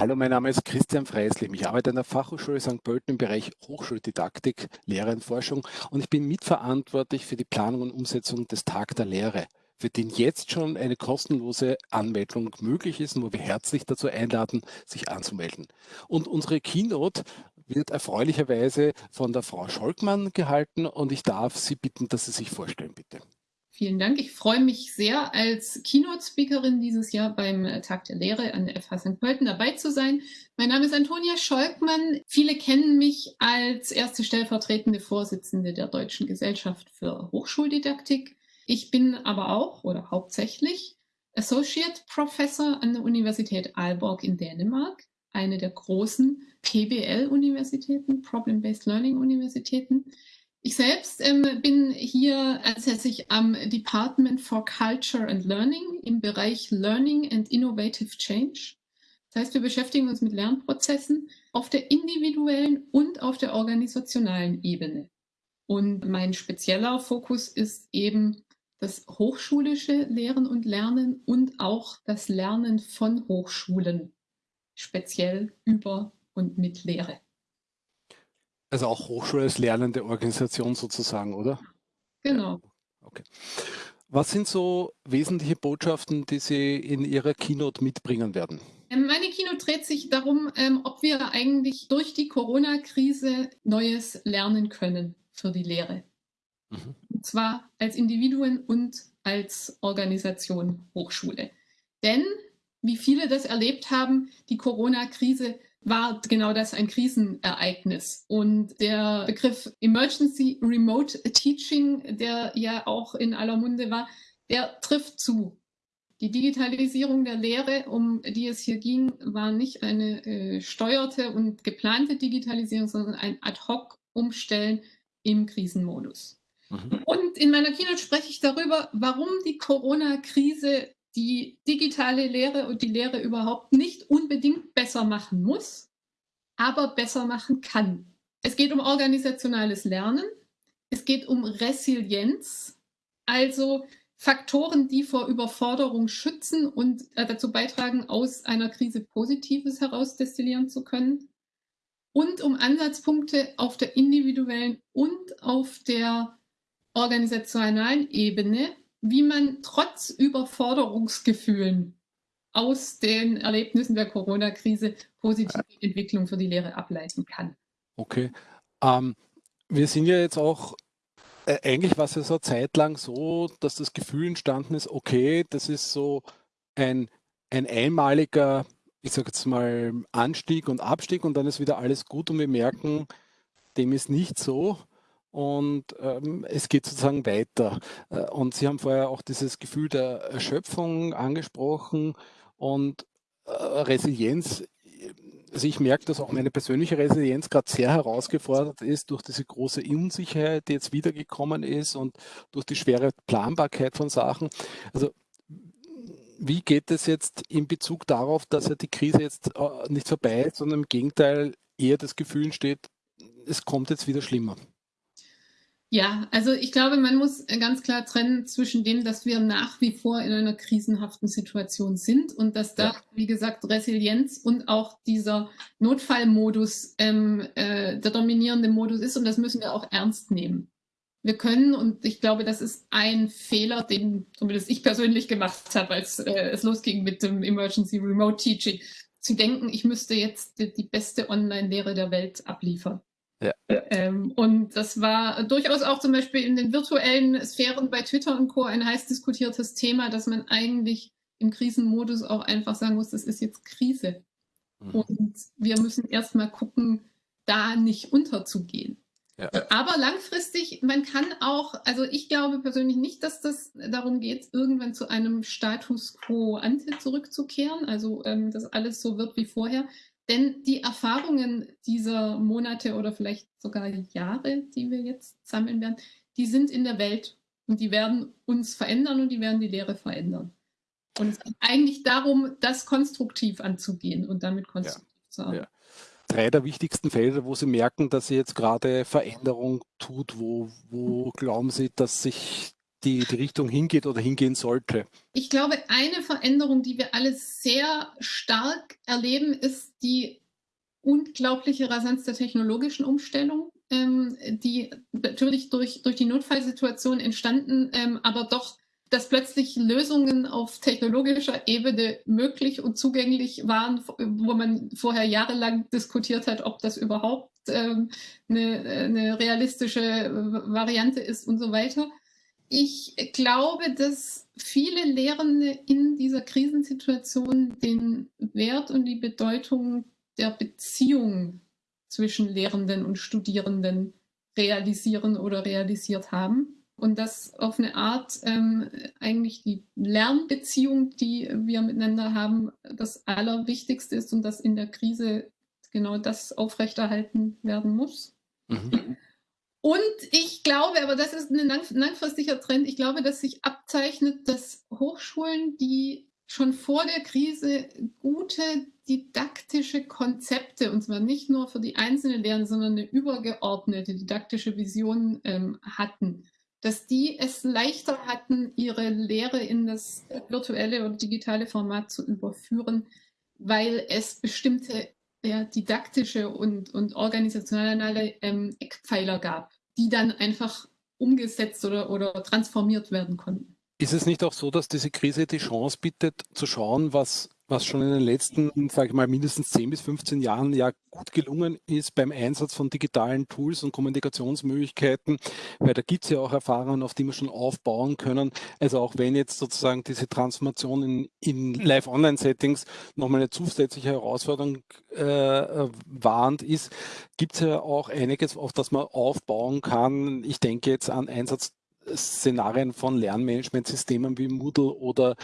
Hallo, mein Name ist Christian Freislim. Ich arbeite an der Fachhochschule St. Pölten im Bereich Hochschuldidaktik, Lehre und Forschung und ich bin mitverantwortlich für die Planung und Umsetzung des Tag der Lehre, für den jetzt schon eine kostenlose Anmeldung möglich ist und wo wir herzlich dazu einladen, sich anzumelden. Und unsere Keynote wird erfreulicherweise von der Frau Scholkmann gehalten und ich darf Sie bitten, dass Sie sich vorstellen, bitte. Vielen Dank. Ich freue mich sehr, als Keynote-Speakerin dieses Jahr beim Tag der Lehre an der FH St. Pölten dabei zu sein. Mein Name ist Antonia Scholkmann. Viele kennen mich als erste stellvertretende Vorsitzende der Deutschen Gesellschaft für Hochschuldidaktik. Ich bin aber auch oder hauptsächlich Associate Professor an der Universität Aalborg in Dänemark, eine der großen PBL-Universitäten, Problem-Based Learning-Universitäten. Ich selbst ähm, bin hier ansässig am Department for Culture and Learning im Bereich Learning and Innovative Change. Das heißt, wir beschäftigen uns mit Lernprozessen auf der individuellen und auf der organisationalen Ebene. Und mein spezieller Fokus ist eben das hochschulische Lehren und Lernen und auch das Lernen von Hochschulen, speziell über und mit Lehre. Also auch Hochschule als lernende Organisation sozusagen, oder? Genau. Okay. Was sind so wesentliche Botschaften, die Sie in Ihrer Keynote mitbringen werden? Ähm, meine Keynote dreht sich darum, ähm, ob wir eigentlich durch die Corona-Krise Neues lernen können für die Lehre. Mhm. Und zwar als Individuen und als Organisation Hochschule. Denn, wie viele das erlebt haben, die Corona-Krise war genau das ein Krisenereignis. Und der Begriff Emergency Remote Teaching, der ja auch in aller Munde war, der trifft zu. Die Digitalisierung der Lehre, um die es hier ging, war nicht eine äh, steuerte und geplante Digitalisierung, sondern ein Ad-hoc-Umstellen im Krisenmodus. Mhm. Und in meiner Keynote spreche ich darüber, warum die Corona-Krise die digitale Lehre und die Lehre überhaupt nicht unbedingt besser machen muss, aber besser machen kann. Es geht um organisationales Lernen, es geht um Resilienz, also Faktoren, die vor Überforderung schützen und äh, dazu beitragen, aus einer Krise Positives herausdestillieren zu können. Und um Ansatzpunkte auf der individuellen und auf der organisationalen Ebene, wie man trotz Überforderungsgefühlen aus den Erlebnissen der Corona-Krise positive Entwicklung für die Lehre ableiten kann. Okay. Ähm, wir sind ja jetzt auch, äh, eigentlich war es ja so eine Zeit lang so, dass das Gefühl entstanden ist, okay, das ist so ein, ein einmaliger, ich sage jetzt mal, Anstieg und Abstieg und dann ist wieder alles gut und wir merken, dem ist nicht so und ähm, es geht sozusagen weiter. Äh, und Sie haben vorher auch dieses Gefühl der Erschöpfung angesprochen und äh, Resilienz. Also ich merke, dass auch meine persönliche Resilienz gerade sehr herausgefordert ist durch diese große Unsicherheit, die jetzt wiedergekommen ist und durch die schwere Planbarkeit von Sachen. Also wie geht es jetzt in Bezug darauf, dass ja die Krise jetzt äh, nicht vorbei ist, sondern im Gegenteil eher das Gefühl entsteht, es kommt jetzt wieder schlimmer? Ja, also ich glaube, man muss ganz klar trennen zwischen dem, dass wir nach wie vor in einer krisenhaften Situation sind und dass da, ja. wie gesagt, Resilienz und auch dieser Notfallmodus ähm, äh, der dominierende Modus ist und das müssen wir auch ernst nehmen. Wir können, und ich glaube, das ist ein Fehler, den zumindest ich persönlich gemacht habe, als äh, es losging mit dem Emergency Remote Teaching, zu denken, ich müsste jetzt die, die beste Online-Lehre der Welt abliefern. Ja. Ähm, und das war durchaus auch zum Beispiel in den virtuellen Sphären bei Twitter und Co. ein heiß diskutiertes Thema, dass man eigentlich im Krisenmodus auch einfach sagen muss, das ist jetzt Krise. Mhm. Und wir müssen erstmal gucken, da nicht unterzugehen. Ja. Aber langfristig, man kann auch, also ich glaube persönlich nicht, dass das darum geht, irgendwann zu einem Status quo ante zurückzukehren, also ähm, dass alles so wird wie vorher. Denn die Erfahrungen dieser Monate oder vielleicht sogar Jahre, die wir jetzt sammeln werden, die sind in der Welt und die werden uns verändern und die werden die Lehre verändern. Und es geht eigentlich darum, das konstruktiv anzugehen und damit konstruktiv ja. zu arbeiten. Ja. Drei der wichtigsten Felder, wo Sie merken, dass Sie jetzt gerade Veränderung tut, wo, wo glauben Sie, dass sich die, die Richtung hingeht oder hingehen sollte? Ich glaube, eine Veränderung, die wir alle sehr stark erleben, ist die unglaubliche Rasanz der technologischen Umstellung, ähm, die natürlich durch, durch die Notfallsituation entstanden, ähm, aber doch dass plötzlich Lösungen auf technologischer Ebene möglich und zugänglich waren, wo man vorher jahrelang diskutiert hat, ob das überhaupt ähm, eine, eine realistische Variante ist und so weiter. Ich glaube, dass viele Lehrende in dieser Krisensituation den Wert und die Bedeutung der Beziehung zwischen Lehrenden und Studierenden realisieren oder realisiert haben und das auf eine Art ähm, eigentlich die Lernbeziehung, die wir miteinander haben, das Allerwichtigste ist und dass in der Krise genau das aufrechterhalten werden muss. Mhm. Und ich glaube, aber das ist ein langfristiger Trend, ich glaube, dass sich abzeichnet, dass Hochschulen, die schon vor der Krise gute didaktische Konzepte, und zwar nicht nur für die einzelnen Lernen, sondern eine übergeordnete didaktische Vision ähm, hatten, dass die es leichter hatten, ihre Lehre in das virtuelle oder digitale Format zu überführen, weil es bestimmte ja, didaktische und, und organisationale ähm, Eckpfeiler gab, die dann einfach umgesetzt oder, oder transformiert werden konnten. Ist es nicht auch so, dass diese Krise die Chance bietet, zu schauen, was was schon in den letzten, sage ich mal, mindestens 10 bis 15 Jahren ja gut gelungen ist beim Einsatz von digitalen Tools und Kommunikationsmöglichkeiten, weil da gibt es ja auch Erfahrungen, auf die wir schon aufbauen können. Also auch wenn jetzt sozusagen diese Transformation in, in Live-Online-Settings nochmal eine zusätzliche Herausforderung äh, warnt ist, gibt es ja auch einiges, auf das man aufbauen kann. Ich denke jetzt an Einsatz Szenarien von Lernmanagementsystemen wie Moodle oder,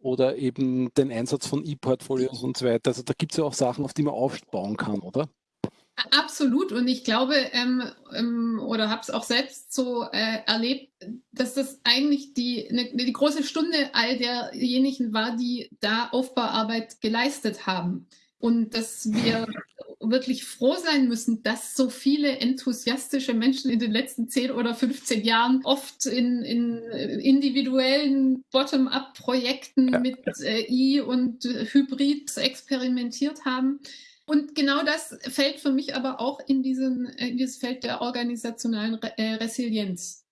oder eben den Einsatz von E-Portfolios und so weiter. Also da gibt es ja auch Sachen, auf die man aufbauen kann, oder? Absolut. Und ich glaube, ähm, ähm, oder habe es auch selbst so äh, erlebt, dass das eigentlich die, ne, die große Stunde all derjenigen war, die da Aufbauarbeit geleistet haben. Und dass wir wirklich froh sein müssen, dass so viele enthusiastische Menschen in den letzten 10 oder 15 Jahren oft in, in individuellen Bottom-up-Projekten ja. mit äh, I und Hybrid experimentiert haben. Und genau das fällt für mich aber auch in, diesen, in dieses Feld der organisationalen Re äh, Resilienz.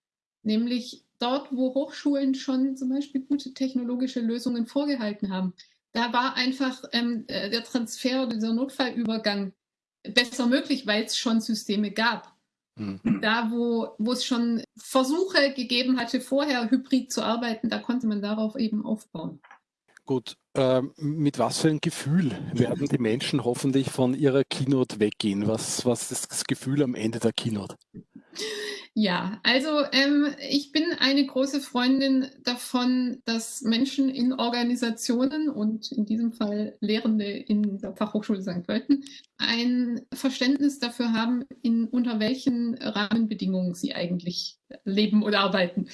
Nämlich dort, wo Hochschulen schon zum Beispiel gute technologische Lösungen vorgehalten haben. Da war einfach ähm, äh, der Transfer, dieser Notfallübergang besser möglich, weil es schon Systeme gab. Mhm. Da, wo, wo es schon Versuche gegeben hatte, vorher hybrid zu arbeiten, da konnte man darauf eben aufbauen. Gut, äh, mit was für ein Gefühl werden die Menschen hoffentlich von ihrer Keynote weggehen? Was, was ist das Gefühl am Ende der Keynote? Ja, also ähm, ich bin eine große Freundin davon, dass Menschen in Organisationen und in diesem Fall Lehrende in der Fachhochschule St. Pölten ein Verständnis dafür haben, in unter welchen Rahmenbedingungen sie eigentlich leben oder arbeiten.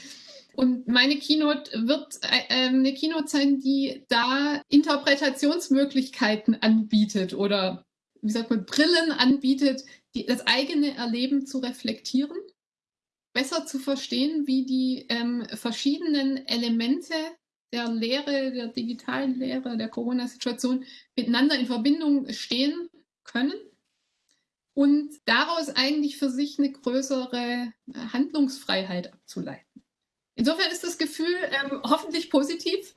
Und meine Keynote wird äh, eine Keynote sein, die da Interpretationsmöglichkeiten anbietet oder wie sagt man, Brillen anbietet, die, das eigene Erleben zu reflektieren besser zu verstehen, wie die ähm, verschiedenen Elemente der Lehre, der digitalen Lehre, der Corona-Situation miteinander in Verbindung stehen können und daraus eigentlich für sich eine größere Handlungsfreiheit abzuleiten. Insofern ist das Gefühl ähm, hoffentlich positiv.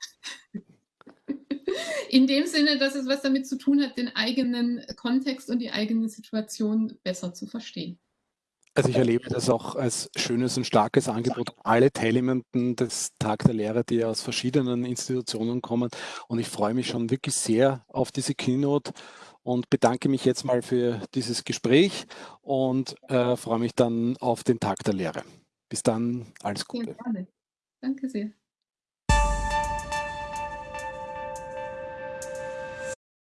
In dem Sinne, dass es was damit zu tun hat, den eigenen Kontext und die eigene Situation besser zu verstehen. Also ich erlebe das auch als schönes und starkes Angebot. Alle Teilnehmenden des Tag der Lehre, die aus verschiedenen Institutionen kommen. Und ich freue mich schon wirklich sehr auf diese Keynote und bedanke mich jetzt mal für dieses Gespräch und äh, freue mich dann auf den Tag der Lehre. Bis dann, alles Gute. Danke sehr.